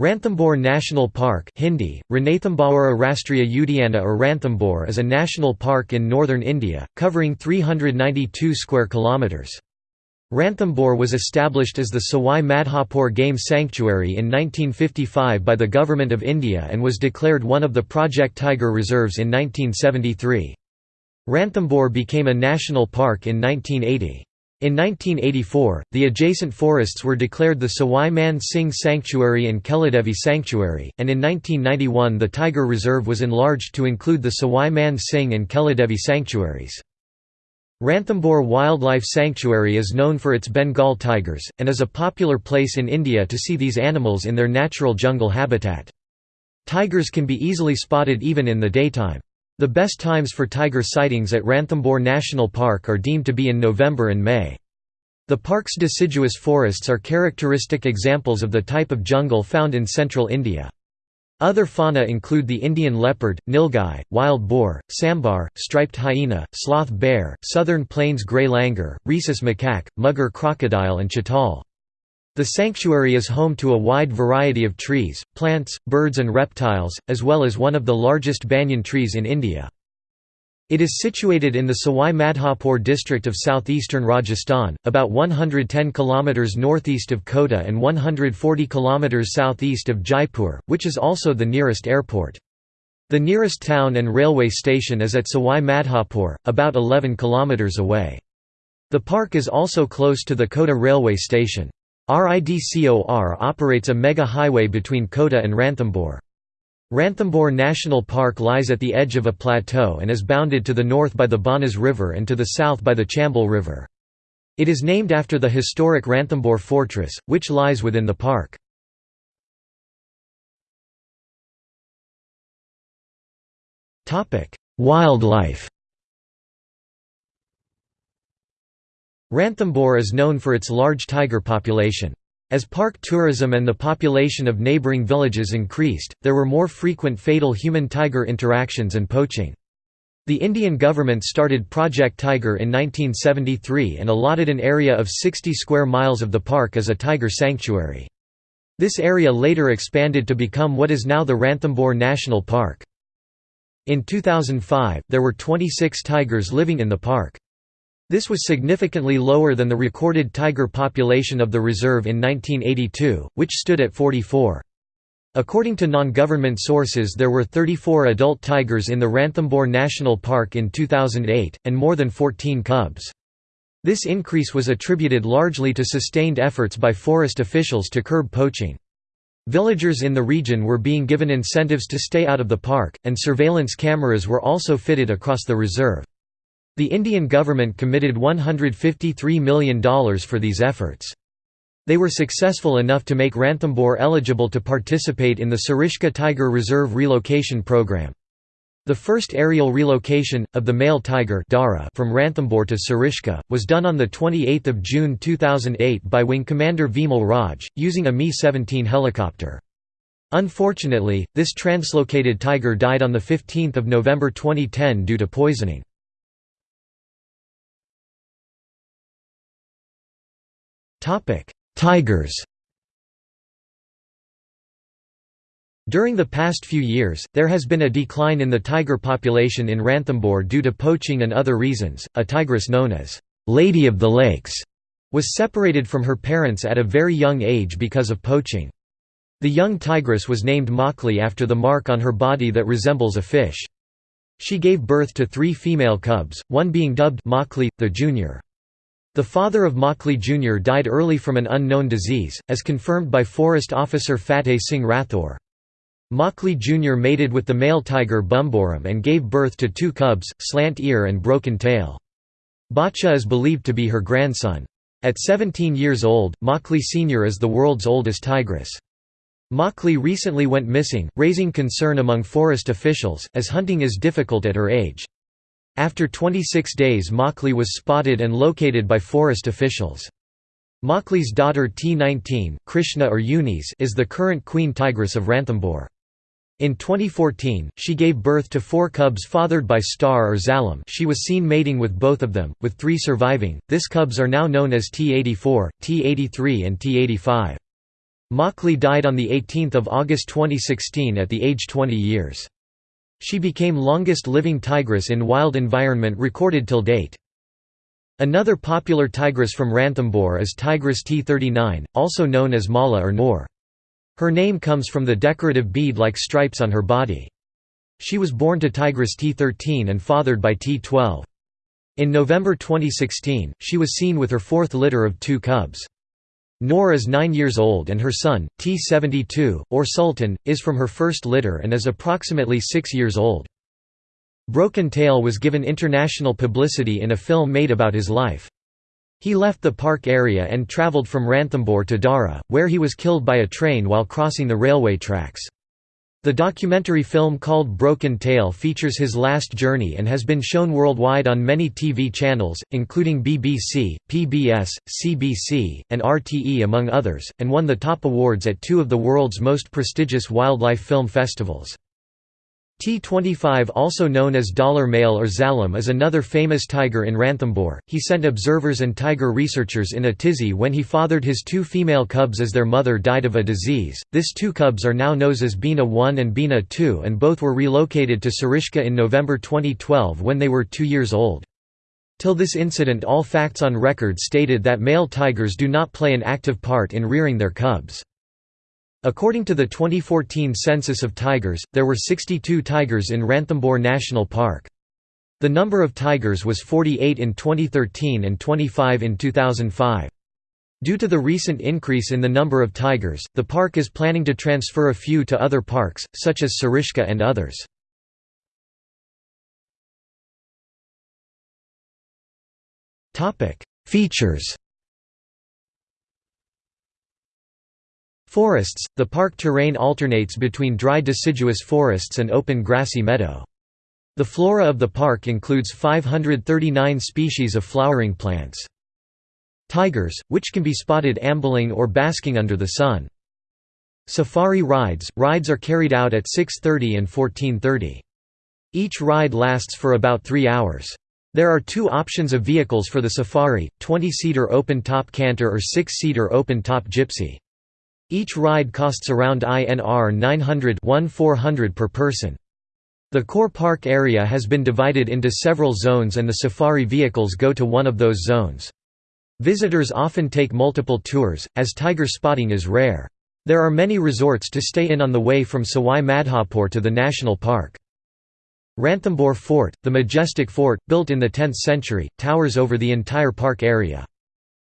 Ranthambore National Park Hindi, Rastriya Udyana or Ranthambore is a national park in northern India, covering 392 square kilometres. Ranthambore was established as the Sawai Madhopur Game Sanctuary in 1955 by the Government of India and was declared one of the Project Tiger reserves in 1973. Ranthambore became a national park in 1980. In 1984, the adjacent forests were declared the Sawai Man Singh Sanctuary and Keladevi Sanctuary, and in 1991 the Tiger Reserve was enlarged to include the Sawai Man Singh and Keladevi sanctuaries. Ranthambore Wildlife Sanctuary is known for its Bengal tigers, and is a popular place in India to see these animals in their natural jungle habitat. Tigers can be easily spotted even in the daytime. The best times for tiger sightings at Ranthambore National Park are deemed to be in November and May. The park's deciduous forests are characteristic examples of the type of jungle found in central India. Other fauna include the Indian leopard, nilgai, wild boar, sambar, striped hyena, sloth bear, southern plains grey langur, rhesus macaque, mugger crocodile and chital. The sanctuary is home to a wide variety of trees, plants, birds and reptiles, as well as one of the largest banyan trees in India. It is situated in the Sawai Madhopur district of southeastern Rajasthan, about 110 km northeast of Kota and 140 km southeast of Jaipur, which is also the nearest airport. The nearest town and railway station is at Sawai Madhopur, about 11 km away. The park is also close to the Kota railway station. RIDCOR operates a mega highway between Kota and Ranthambore. Ranthambore National Park lies at the edge of a plateau and is bounded to the north by the Banas River and to the south by the Chambal River. It is named after the historic Ranthambore Fortress, which lies within the park. Wildlife Ranthambore is known for its large tiger population. As park tourism and the population of neighbouring villages increased, there were more frequent fatal human-tiger interactions and poaching. The Indian government started Project Tiger in 1973 and allotted an area of 60 square miles of the park as a tiger sanctuary. This area later expanded to become what is now the Ranthambore National Park. In 2005, there were 26 tigers living in the park. This was significantly lower than the recorded tiger population of the reserve in 1982, which stood at 44. According to non-government sources there were 34 adult tigers in the Ranthambore National Park in 2008, and more than 14 cubs. This increase was attributed largely to sustained efforts by forest officials to curb poaching. Villagers in the region were being given incentives to stay out of the park, and surveillance cameras were also fitted across the reserve. The Indian government committed $153 million for these efforts. They were successful enough to make Ranthambore eligible to participate in the Sariska Tiger Reserve relocation program. The first aerial relocation, of the male tiger Dara from Ranthambore to Sariska, was done on 28 June 2008 by Wing Commander Vimal Raj, using a Mi-17 helicopter. Unfortunately, this translocated tiger died on 15 November 2010 due to poisoning. Topic: Tigers. During the past few years, there has been a decline in the tiger population in Ranthambore due to poaching and other reasons. A tigress known as Lady of the Lakes was separated from her parents at a very young age because of poaching. The young tigress was named Machli after the mark on her body that resembles a fish. She gave birth to three female cubs, one being dubbed Machli, the junior. The father of Machli Jr. died early from an unknown disease, as confirmed by forest officer Fateh Singh Rathore. Machli Jr. mated with the male tiger Bamboo Ram and gave birth to two cubs, Slant Ear and Broken Tail. Bacha is believed to be her grandson. At 17 years old, Machli Sr. is the world's oldest tigress. Machli recently went missing, raising concern among forest officials, as hunting is difficult at her age. After 26 days Machli was spotted and located by forest officials. Machli's daughter T19, Krishna or Unis is the current queen tigress of Ranthambore. In 2014, she gave birth to four cubs fathered by Star or Zalam she was seen mating with both of them, with three surviving. This cubs are now known as T84, T83 and T85. Machli died on 18 August 2016 at the age 20 years. She became longest living tigress in wild environment recorded till date. Another popular tigress from Ranthambore is Tigress T39, also known as Mala or Noor. Her name comes from the decorative bead-like stripes on her body. She was born to Tigress T13 and fathered by T12. In November 2016, she was seen with her fourth litter of two cubs. Noor is 9 years old and her son, T72, or Sultan, is from her first litter and is approximately 6 years old. Broken Tail was given international publicity in a film made about his life. He left the park area and travelled from Ranthambore to Dara, where he was killed by a train while crossing the railway tracks. The documentary film called Broken Tail features his last journey and has been shown worldwide on many TV channels, including BBC, PBS, CBC, and RTE among others, and won the top awards at two of the world's most prestigious wildlife film festivals. T-25 also known as dollar male or Zalam is another famous tiger in Ranthambore. He sent observers and tiger researchers in a tizzy when he fathered his two female cubs as their mother died of a disease. This two cubs are now known as Bina 1 and Bina 2 and both were relocated to Sariska in November 2012 when they were two years old. Till this incident all facts on record stated that male tigers do not play an active part in rearing their cubs. According to the 2014 census of tigers, there were 62 tigers in Ranthambore National Park. The number of tigers was 48 in 2013 and 25 in 2005. Due to the recent increase in the number of tigers, the park is planning to transfer a few to other parks, such as Sariska and others. Features Forests – The park terrain alternates between dry deciduous forests and open grassy meadow. The flora of the park includes 539 species of flowering plants. Tigers, which can be spotted ambling or basking under the sun. Safari rides – Rides are carried out at 6.30 and 14.30. Each ride lasts for about three hours. There are two options of vehicles for the safari, 20-seater open-top canter or 6-seater open-top gypsy. Each ride costs around INR 900 per person. The core park area has been divided into several zones and the safari vehicles go to one of those zones. Visitors often take multiple tours, as tiger spotting is rare. There are many resorts to stay in on the way from Sawai Madhopur to the national park. Ranthambore Fort, the majestic fort, built in the 10th century, towers over the entire park area.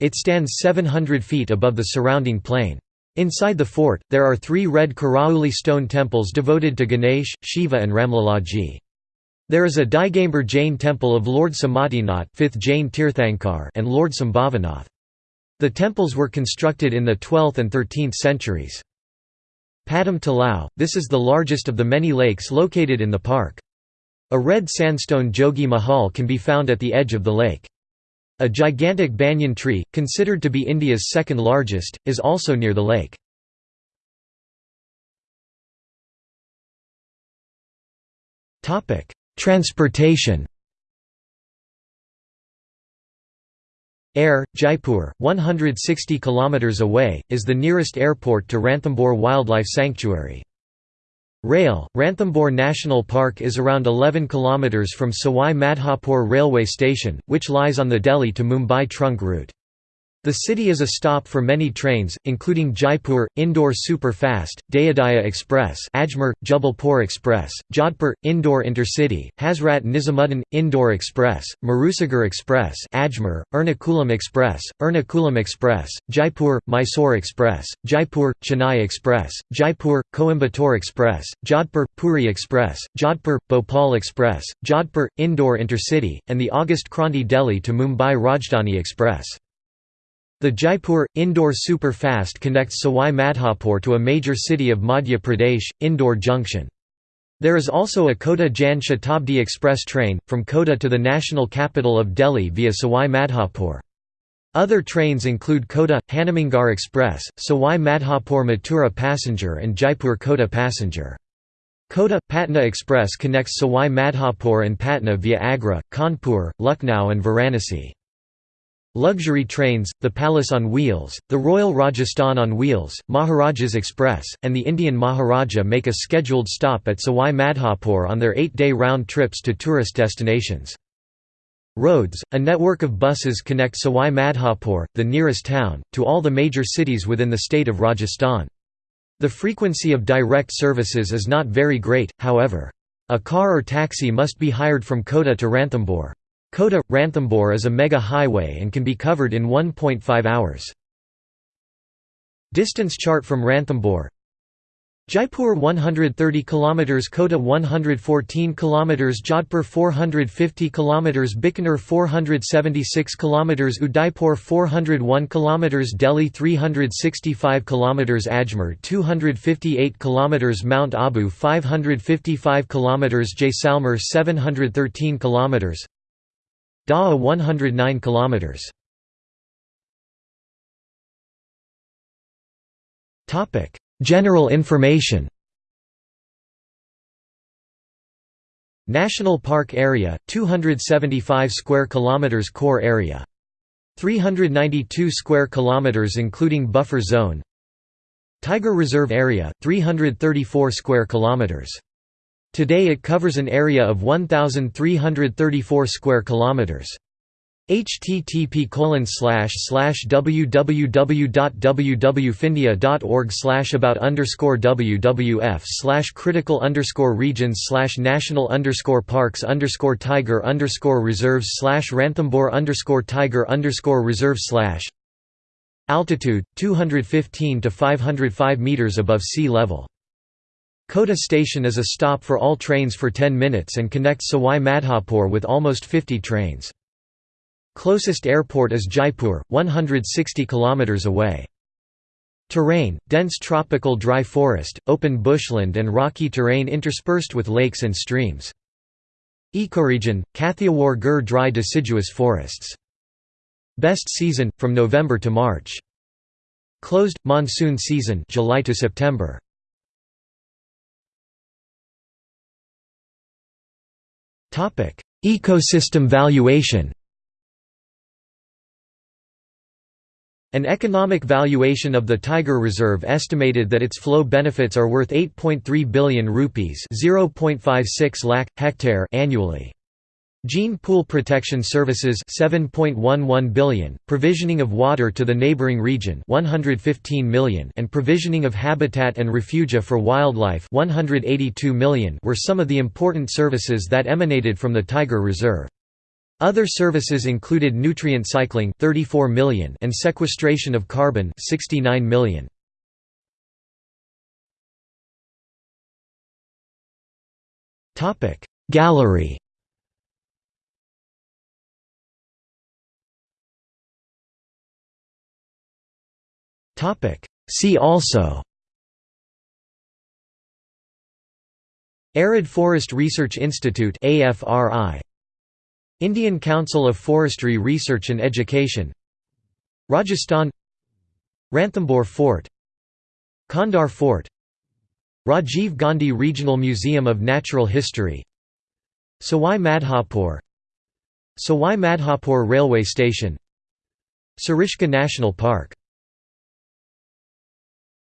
It stands 700 feet above the surrounding plain. Inside the fort, there are three red Karauli stone temples devoted to Ganesh, Shiva and Ramlalaji. There is a Digambar Jain temple of Lord Sumatinath 5th Jain Tirthankar and Lord Sambhavanath. The temples were constructed in the 12th and 13th centuries. Padam Talao, this is the largest of the many lakes located in the park. A red sandstone Jogi Mahal can be found at the edge of the lake. A gigantic banyan tree, considered to be India's second largest, is also near the lake. Transportation Air, Jaipur, 160 km away, is the nearest airport to Ranthambore Wildlife Sanctuary. Rail, Ranthambore National Park is around 11 km from Sawai Madhopur railway station, which lies on the Delhi to Mumbai trunk route. The city is a stop for many trains, including Jaipur, Indore Super Fast, Dayodaya Express Ajmer, Jabalpur Express, Jodhpur, Indore Intercity, Hazrat Nizamuddin, Indore Express, Marusagar Express Ajmer, Ernakulam Express, Ernakulam Express, Jaipur, Mysore Express, Jaipur, Chennai Express, Jaipur, Coimbatore Express, Jodhpur, Puri Express, Jodhpur, Bhopal Express, Jodhpur, Indore Intercity, and the August Kranti Delhi to Mumbai Rajdhani Express. The Jaipur, Indore Super Fast connects Sawai Madhopur to a major city of Madhya Pradesh, Indore Junction. There is also a Kota Jan Shatabdi Express train, from Kota to the national capital of Delhi via Sawai Madhopur. Other trains include Kota, Hanumangarh Express, Sawai Madhopur Mathura Passenger and Jaipur Kota Passenger. Kota Patna Express connects Sawai Madhopur and Patna via Agra, Kanpur, Lucknow and Varanasi. Luxury trains, the Palace on Wheels, the Royal Rajasthan on Wheels, Maharajas Express, and the Indian Maharaja make a scheduled stop at Sawai Madhopur on their eight-day round trips to tourist destinations. Roads, a network of buses connect Sawai Madhopur, the nearest town, to all the major cities within the state of Rajasthan. The frequency of direct services is not very great, however. A car or taxi must be hired from Kota to Ranthambore. Kota – Ranthambore is a mega highway and can be covered in 1.5 hours. Distance chart from Ranthambore Jaipur 130 km Kota 114 km Jodhpur 450 km Bikaner 476 km Udaipur 401 km Delhi 365 km Ajmer 258 km Mount Abu 555 km Jaisalmer 713 km Dawa 109 km. Topic: General information. National Park Area 275 square kilometers core area 392 square kilometers including buffer zone Tiger Reserve Area 334 square kilometers Today it covers an area of 1,334 square kilometers. http www.wwwfindia.org about underscore wwf slash critical underscore regions slash national underscore parks underscore tiger underscore reserves slash ranthambore underscore tiger underscore reserve slash altitude 215 to 505 meters above sea level Kota station is a stop for all trains for 10 minutes and connects Sawai Madhopur with almost 50 trains. Closest airport is Jaipur, 160 km away. Terrain, dense tropical dry forest, open bushland and rocky terrain interspersed with lakes and streams. Ecoregion, Kathiawar-Gir dry deciduous forests. Best season, from November to March. Closed, monsoon season July to September. Ecosystem valuation An economic valuation of the Tiger Reserve estimated that its flow benefits are worth 8.3 billion rupees (0.56 lakh hectare) annually. Gene Pool Protection Services 7.11 billion, provisioning of water to the neighboring region 115 million and provisioning of habitat and refugia for wildlife 182 million were some of the important services that emanated from the Tiger Reserve. Other services included nutrient cycling 34 million and sequestration of carbon 69 million. Gallery See also. Arid Forest Research Institute AFRI Indian Council of Forestry Research and Education. Rajasthan. Ranthambore Fort. Khandar Fort. Rajiv Gandhi Regional Museum of Natural History. Sawai Madhopur Sawai Madhopur Railway Station. Sariska National Park